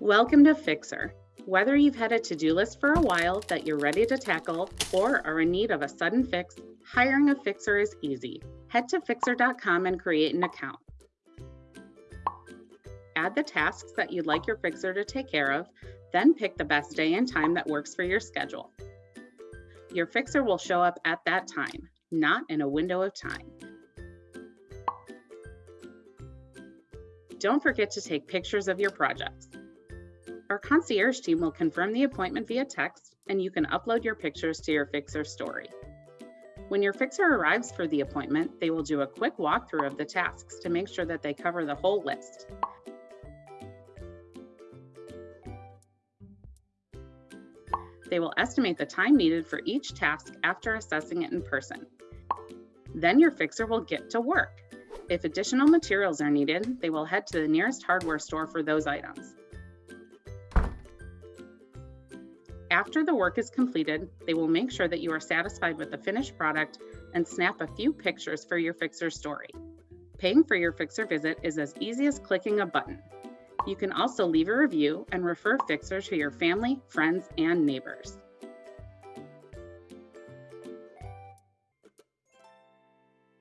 Welcome to Fixer. Whether you've had a to-do list for a while that you're ready to tackle or are in need of a sudden fix, hiring a fixer is easy. Head to fixer.com and create an account. Add the tasks that you'd like your fixer to take care of, then pick the best day and time that works for your schedule. Your fixer will show up at that time, not in a window of time. Don't forget to take pictures of your projects. Our concierge team will confirm the appointment via text, and you can upload your pictures to your Fixer story. When your Fixer arrives for the appointment, they will do a quick walkthrough of the tasks to make sure that they cover the whole list. They will estimate the time needed for each task after assessing it in person. Then your Fixer will get to work. If additional materials are needed, they will head to the nearest hardware store for those items. After the work is completed, they will make sure that you are satisfied with the finished product and snap a few pictures for your Fixer story. Paying for your Fixer visit is as easy as clicking a button. You can also leave a review and refer Fixer to your family, friends, and neighbors.